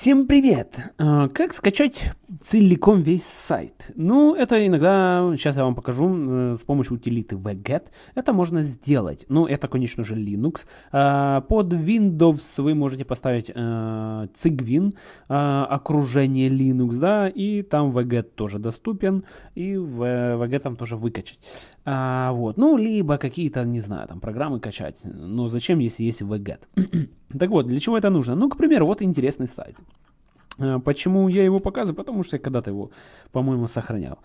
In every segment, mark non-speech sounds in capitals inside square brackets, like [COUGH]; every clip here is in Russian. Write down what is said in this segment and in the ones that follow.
Всем привет! А, Как скачать целиком весь сайт? Ну, это иногда, сейчас я вам покажу, э, с помощью утилиты wget. Это можно сделать. Ну, это, конечно же, Linux. А, Под Windows вы можете поставить э, Cygwin, а, окружение Linux, да, и там wget тоже доступен, и в wget там тоже выкачать. Вот, ну, либо какие-то, не знаю, там программы качать. Но зачем, если есть wget? [CLEARS THROAT] Так вот, для чего это нужно? Ну, к примеру, вот интересный сайт. Э, Почему я его показываю? Потому что я когда-то его, по-моему, сохранял.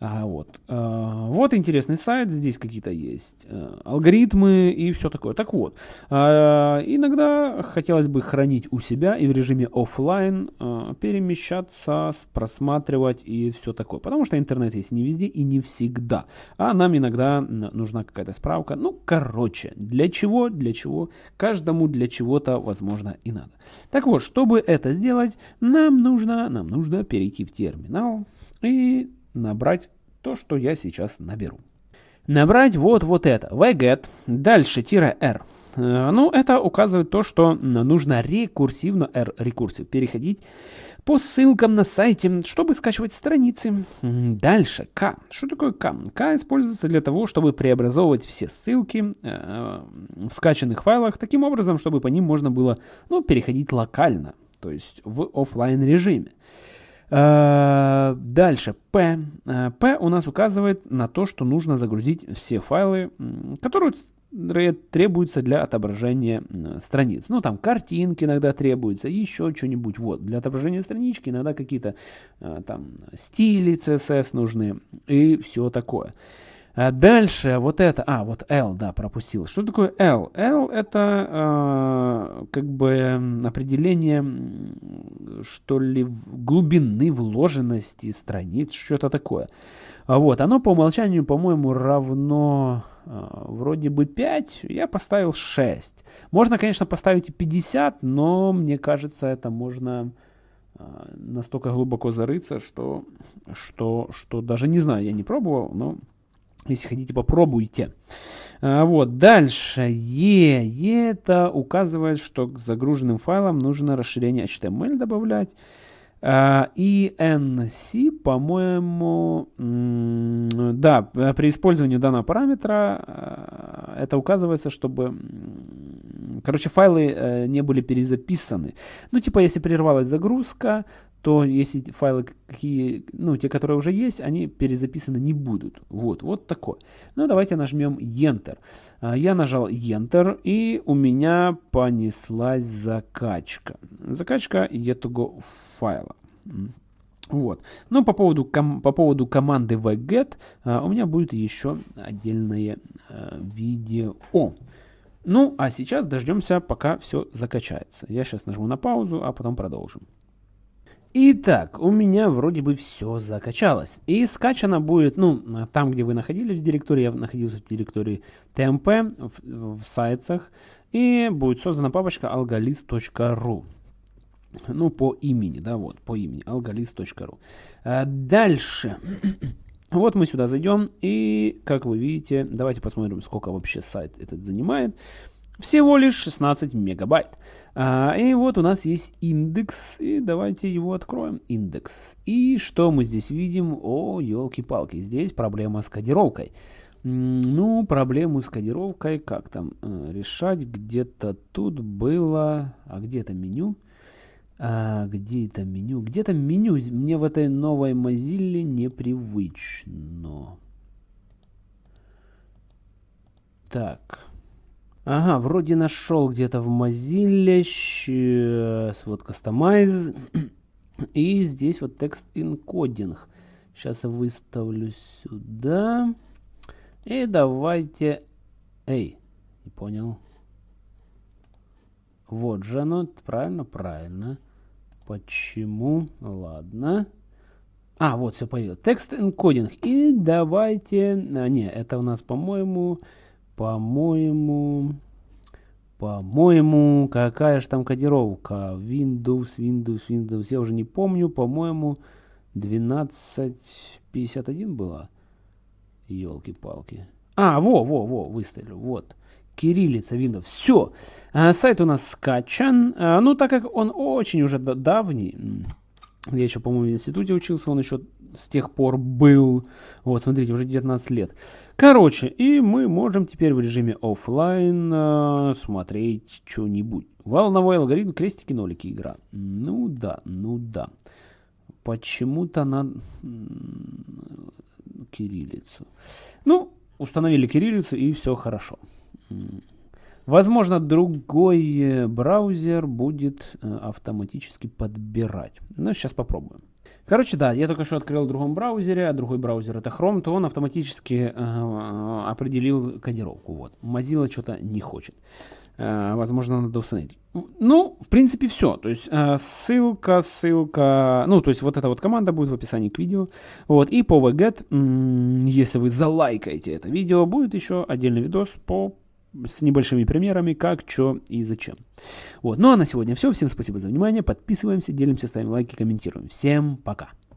А, вот. А, вот интересный сайт, здесь какие-то есть э, алгоритмы и все такое. Так вот, а, иногда хотелось бы хранить у себя и в режиме офлайн а, перемещаться, с- просматривать и все такое. Потому что интернет есть не везде и не всегда. А нам иногда нужна какая-то справка. Ну, короче, для чего, для чего, каждому для чего-то, возможно, и надо. Так вот, чтобы это сделать, нам нужно, нам нужно перейти в терминал и набрать то, что я сейчас наберу. Набрать вот вот это. wget, дальше тире r. Э, Ну, это указывает то, что нужно рекурсивно, r рекурсив, переходить по ссылкам на сайте, чтобы скачивать страницы. Дальше k. Что такое k? k используется для того, чтобы преобразовывать все ссылки э, в скачанных файлах таким образом, чтобы по ним можно было ну, переходить локально, то есть в офлайн режиме. Э, Дальше P. P у нас указывает на то, что нужно загрузить все файлы, которые ре- требуются для отображения страниц. Ну, там картинки иногда требуются, еще что-нибудь. Вот, для отображения странички иногда какие-то э, там стили CSS нужны и все такое. А дальше вот это, а, вот L, да, пропустил. Что такое L? L это э, как бы определение, что ли, глубины вложенности страниц, что-то такое. А Вот, оно по умолчанию, по-моему, равно э, вроде бы 5, я поставил 6. Можно, конечно, поставить и 50, но мне кажется, это можно э, настолько глубоко зарыться, что, что, что даже не знаю, я не пробовал, но если хотите, попробуйте. А, Вот, дальше. E. E это указывает, что к загруженным файлам нужно расширение HTML добавлять. А, И NC, по-моему, да, при использовании данного параметра э, это указывается, чтобы, короче, файлы э, не были перезаписаны. Ну, типа, если прервалась загрузка, то если файлы какие, ну, те, которые уже есть, они перезаписаны не будут. Вот, вот такое. Ну, давайте нажмем Enter. А, Я нажал Enter, и у меня понеслась закачка. Закачка этого файла. Вот. Ну, по поводу, ком- по поводу команды wget а, у меня будет еще отдельное а, видео. Ну, а сейчас дождемся, пока все закачается. Я сейчас нажму на паузу, а потом продолжим. Итак, у меня вроде бы все закачалось. И скачано будет, ну, там, где вы находились в директории, я находился в директории TMP в, в сайтах, и будет создана папочка algalist.ru. Ну, по имени, да, вот, по имени, algalist.ru. А, Дальше. [COUGHS] Вот мы сюда зайдем, и, как вы видите, давайте посмотрим, сколько вообще сайт этот занимает. Всего лишь 16 мегабайт. А, и вот у нас есть индекс, и давайте его откроем. Индекс. И что мы здесь видим? О, елки-палки, здесь проблема с кодировкой. Ну, проблему с кодировкой как там э, решать? Где-то тут было... А где это меню? А, где это меню? Где-то меню з- мне в этой новой Mozilla непривычно. Так. Ага, вроде нашел где-то в Mozilla. Вот Customize. [CLEARS THROAT] И здесь вот текст энкодинг. Сейчас я выставлю сюда. И давайте... Эй, не понял. Вот же оно. Правильно, правильно. Почему? Ладно. А, вот все появилось. Текст энкодинг. И давайте... А, не, это у нас, по-моему... По-моему... По-моему, какая же там кодировка? Windows, Windows, Windows. Я уже не помню. По-моему, 1251 была. Елки-палки. А, во, во, во, выставлю. Вот. кириллица Windows. Все. А, сайт у нас скачан. А, ну, так как он очень уже давний, я еще, по-моему, в институте учился, он еще с тех пор был. Вот, смотрите, уже 19 лет. Короче, и мы можем теперь в режиме офлайн э, смотреть что-нибудь. Волновой алгоритм, крестики, нолики игра. Ну да, ну да. Почему-то на кириллицу. Ну, установили кириллицу и все хорошо. Возможно, другой э, браузер будет э, автоматически подбирать. Ну, сейчас попробуем. Короче, да, я только что открыл в другом браузере, а другой браузер это Chrome, то он автоматически э, определил кодировку. Вот. Mozilla что-то не хочет. Э, возможно, надо установить. Ну, в принципе, все. То есть э, ссылка, ссылка, ну, то есть вот эта вот команда будет в описании к видео. Вот, и по VGET, если вы залайкаете это видео, будет еще отдельный видос по с небольшими примерами, как, что и зачем. Вот. Ну а на сегодня все. Всем спасибо за внимание. Подписываемся, делимся, ставим лайки, комментируем. Всем пока.